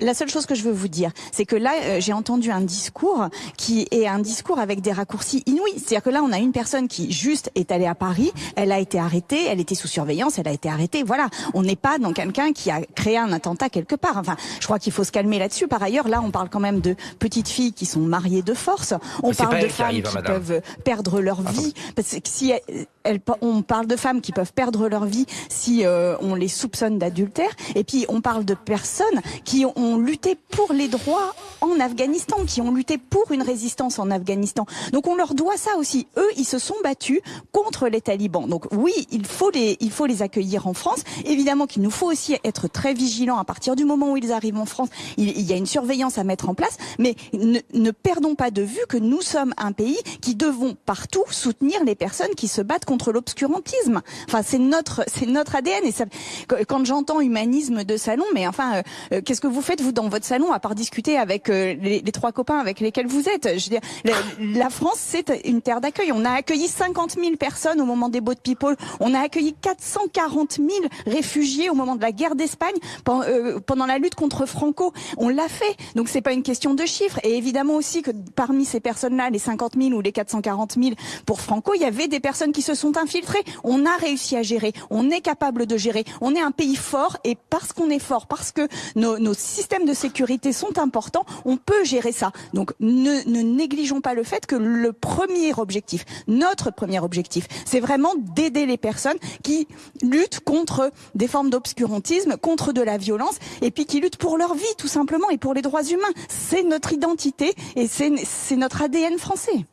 La seule chose que je veux vous dire, c'est que là, euh, j'ai entendu un discours qui est un discours avec des raccourcis inouïs. C'est-à-dire que là, on a une personne qui juste est allée à Paris, elle a été arrêtée, elle était sous surveillance, elle a été arrêtée. Voilà, on n'est pas dans quelqu'un qui a créé un attentat quelque part. Enfin, je crois qu'il faut se calmer là-dessus. Par ailleurs, là, on parle quand même de petites filles qui sont mariées de force. On parle de femmes qui, hein, peuvent perdre leur vie. Parce que si on parle de femmes qui peuvent perdre leur vie si euh, on les soupçonne d'adultère. Et puis, on parle de personnes qui ont ont lutté pour les droits en Afghanistan, qui ont lutté pour une résistance en Afghanistan. Donc on leur doit ça aussi. Eux, ils se sont battus contre les talibans. Donc oui, il faut les, il faut les accueillir en France. Évidemment qu'il nous faut aussi être très vigilants à partir du moment où ils arrivent en France. Il, y a une surveillance à mettre en place, mais ne, ne perdons pas de vue que nous sommes un pays qui devons partout soutenir les personnes qui se battent contre l'obscurantisme. Enfin, c'est notre, c'est notre ADN. Et ça, quand j'entends humanisme de salon, mais enfin, euh, euh, qu'est-ce que vous faites vous dans votre salon à part discuter avec les, trois copains avec lesquels vous êtes la, France c'est une terre d'accueil. On a accueilli 50 000 personnes au moment des Boat People. On a accueilli 440 000 réfugiés au moment de la guerre d'Espagne euh, pendant la lutte contre Franco. On l'a fait. Donc c'est pas une question de chiffres. Et évidemment aussi que parmi ces personnes-là, les 50 000 ou les 440 000 pour Franco, il y avait des personnes qui se sont infiltrées. On a réussi à gérer. On est capable de gérer. On est un pays fort et parce qu'on est fort, parce que nos, nos systèmes de sécurité sont importants, on peut gérer ça. Donc ne, négligeons pas le fait que le premier objectif, notre premier objectif, c'est vraiment d'aider les personnes qui luttent contre des formes d'obscurantisme, contre de la violence, et puis qui luttent pour leur vie tout simplement et pour les droits humains. C'est notre identité et c'est notre ADN français.